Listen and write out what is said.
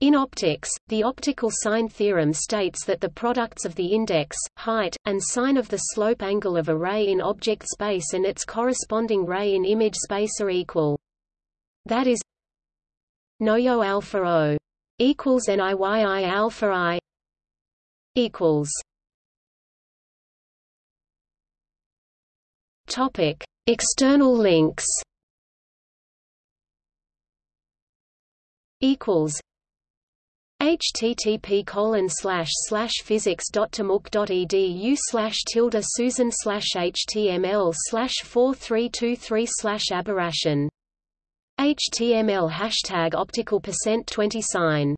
In optics, the optical sine theorem states that the products of the index, height, and sine of the slope angle of a ray in object space and its corresponding ray in image space are equal. That is Noyo alpha O equals NIYI alpha I equals Topic External links equals http colon slash slash physics dot edu slash tilde susan slash html slash four three two three slash aberration. HTML hashtag optical percent twenty sine